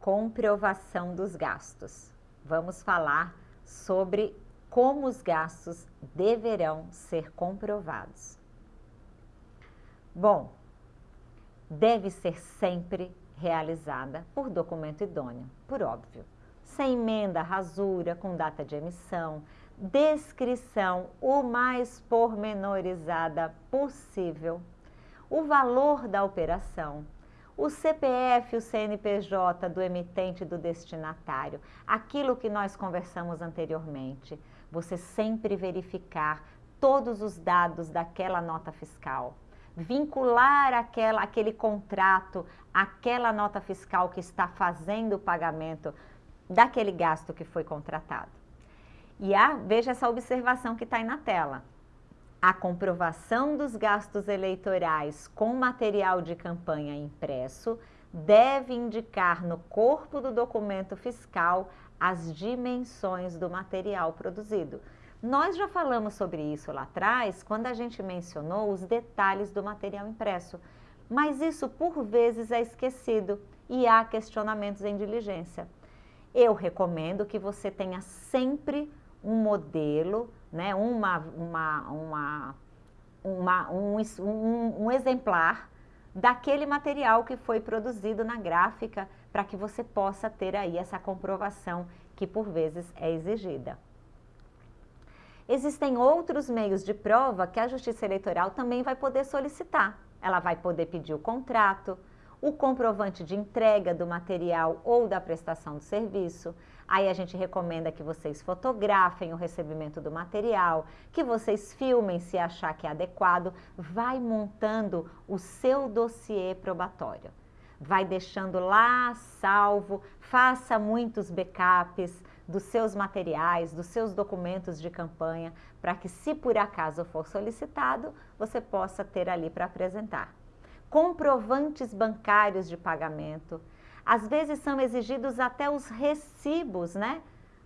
comprovação dos gastos. Vamos falar sobre como os gastos deverão ser comprovados. Bom, deve ser sempre realizada por documento idôneo, por óbvio. Sem emenda, rasura, com data de emissão, descrição o mais pormenorizada possível, o valor da operação, o CPF, o CNPJ do emitente e do destinatário, aquilo que nós conversamos anteriormente. Você sempre verificar todos os dados daquela nota fiscal vincular aquela, aquele contrato, aquela nota fiscal que está fazendo o pagamento daquele gasto que foi contratado. E a, veja essa observação que está aí na tela. A comprovação dos gastos eleitorais com material de campanha impresso deve indicar no corpo do documento fiscal as dimensões do material produzido. Nós já falamos sobre isso lá atrás, quando a gente mencionou os detalhes do material impresso, mas isso por vezes é esquecido e há questionamentos em diligência. Eu recomendo que você tenha sempre um modelo, né, uma, uma, uma, uma um, um, um exemplar daquele material que foi produzido na gráfica para que você possa ter aí essa comprovação que por vezes é exigida. Existem outros meios de prova que a Justiça Eleitoral também vai poder solicitar. Ela vai poder pedir o contrato, o comprovante de entrega do material ou da prestação do serviço. Aí a gente recomenda que vocês fotografem o recebimento do material, que vocês filmem se achar que é adequado. Vai montando o seu dossiê probatório. Vai deixando lá salvo, faça muitos backups, dos seus materiais, dos seus documentos de campanha, para que se por acaso for solicitado, você possa ter ali para apresentar. Comprovantes bancários de pagamento, às vezes são exigidos até os recibos, né?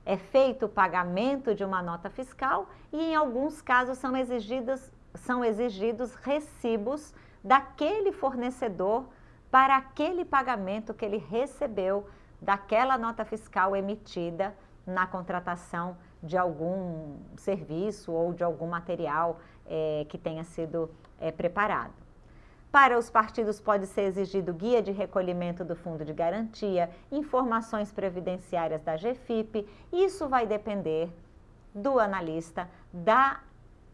É feito o pagamento de uma nota fiscal e em alguns casos são exigidos, são exigidos recibos daquele fornecedor para aquele pagamento que ele recebeu daquela nota fiscal emitida na contratação de algum serviço ou de algum material é, que tenha sido é, preparado. Para os partidos pode ser exigido guia de recolhimento do fundo de garantia, informações previdenciárias da GFIP, isso vai depender do analista, da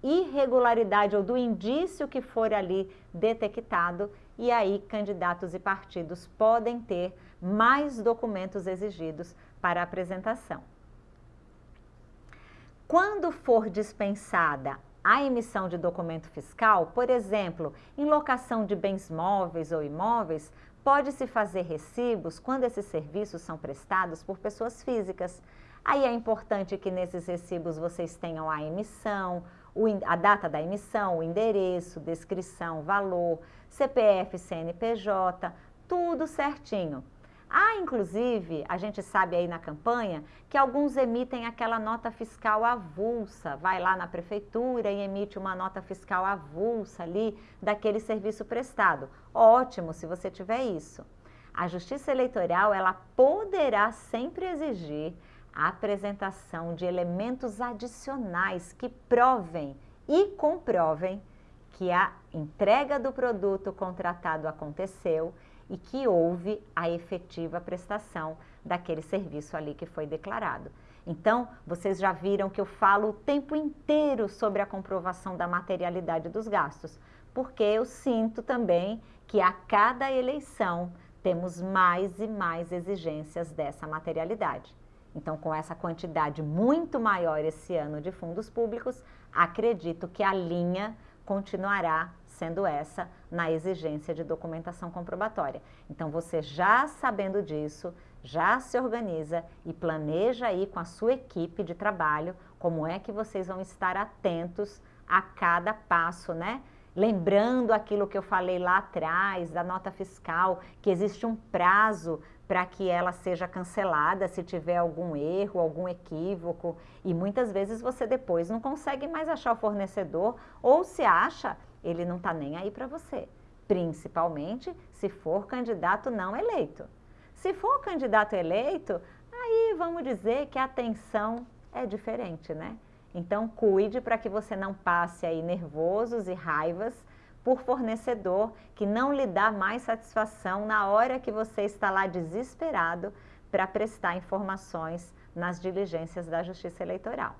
irregularidade ou do indício que for ali detectado e aí candidatos e partidos podem ter mais documentos exigidos para apresentação. Quando for dispensada a emissão de documento fiscal, por exemplo, em locação de bens móveis ou imóveis, pode-se fazer recibos quando esses serviços são prestados por pessoas físicas. Aí é importante que nesses recibos vocês tenham a emissão, a data da emissão, o endereço, descrição, valor, CPF, CNPJ, tudo certinho. Há, inclusive, a gente sabe aí na campanha, que alguns emitem aquela nota fiscal avulsa, vai lá na prefeitura e emite uma nota fiscal avulsa ali daquele serviço prestado. Ótimo se você tiver isso. A Justiça Eleitoral, ela poderá sempre exigir a apresentação de elementos adicionais que provem e comprovem que a entrega do produto contratado aconteceu e que houve a efetiva prestação daquele serviço ali que foi declarado. Então, vocês já viram que eu falo o tempo inteiro sobre a comprovação da materialidade dos gastos, porque eu sinto também que a cada eleição temos mais e mais exigências dessa materialidade. Então, com essa quantidade muito maior esse ano de fundos públicos, acredito que a linha continuará sendo essa na exigência de documentação comprobatória. Então, você já sabendo disso, já se organiza e planeja aí com a sua equipe de trabalho como é que vocês vão estar atentos a cada passo, né? Lembrando aquilo que eu falei lá atrás, da nota fiscal, que existe um prazo para que ela seja cancelada se tiver algum erro, algum equívoco. E muitas vezes você depois não consegue mais achar o fornecedor ou se acha, ele não está nem aí para você, principalmente se for candidato não eleito. Se for candidato eleito, aí vamos dizer que a atenção é diferente, né? Então cuide para que você não passe aí nervosos e raivas por fornecedor que não lhe dá mais satisfação na hora que você está lá desesperado para prestar informações nas diligências da Justiça Eleitoral.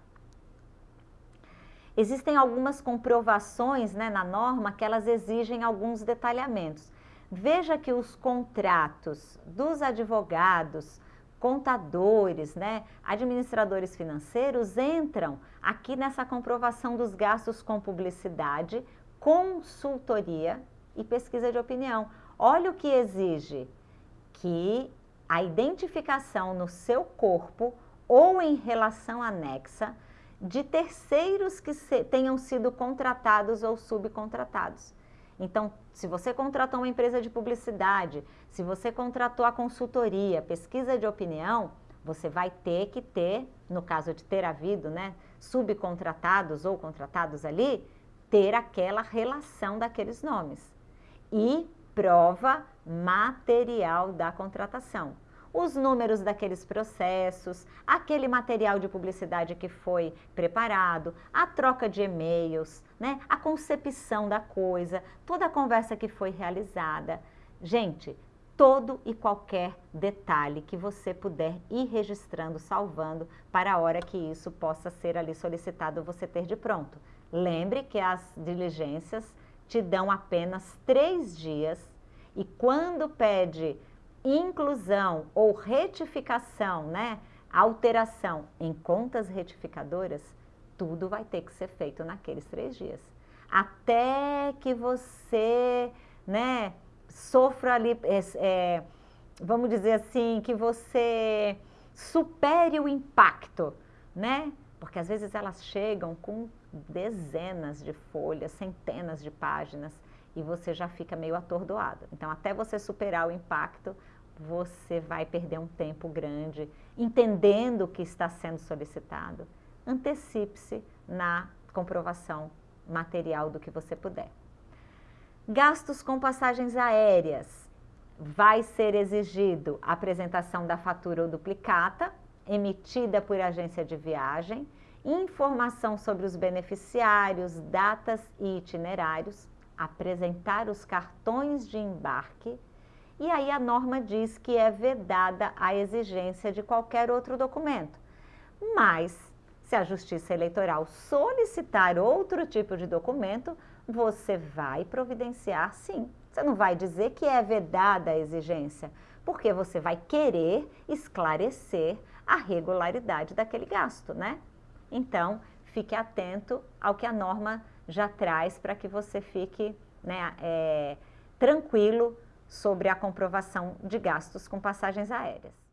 Existem algumas comprovações né, na norma que elas exigem alguns detalhamentos. Veja que os contratos dos advogados, contadores, né, administradores financeiros entram aqui nessa comprovação dos gastos com publicidade, consultoria e pesquisa de opinião. Olha o que exige que a identificação no seu corpo ou em relação anexa de terceiros que se, tenham sido contratados ou subcontratados. Então, se você contratou uma empresa de publicidade, se você contratou a consultoria, pesquisa de opinião, você vai ter que ter, no caso de ter havido, né, subcontratados ou contratados ali, ter aquela relação daqueles nomes. E prova material da contratação os números daqueles processos, aquele material de publicidade que foi preparado, a troca de e-mails, né, a concepção da coisa, toda a conversa que foi realizada. Gente, todo e qualquer detalhe que você puder ir registrando, salvando, para a hora que isso possa ser ali solicitado, você ter de pronto. Lembre que as diligências te dão apenas três dias e quando pede inclusão ou retificação, né, alteração em contas retificadoras, tudo vai ter que ser feito naqueles três dias. Até que você, né, sofra ali, é, é, vamos dizer assim, que você supere o impacto, né? Porque às vezes elas chegam com dezenas de folhas, centenas de páginas, e você já fica meio atordoado. Então, até você superar o impacto, você vai perder um tempo grande entendendo o que está sendo solicitado. Antecipe-se na comprovação material do que você puder. Gastos com passagens aéreas. Vai ser exigido a apresentação da fatura ou duplicata, emitida por agência de viagem, informação sobre os beneficiários, datas e itinerários, apresentar os cartões de embarque, e aí a norma diz que é vedada a exigência de qualquer outro documento. Mas, se a Justiça Eleitoral solicitar outro tipo de documento, você vai providenciar sim. Você não vai dizer que é vedada a exigência, porque você vai querer esclarecer a regularidade daquele gasto, né? Então, fique atento ao que a norma já traz para que você fique né, é, tranquilo sobre a comprovação de gastos com passagens aéreas.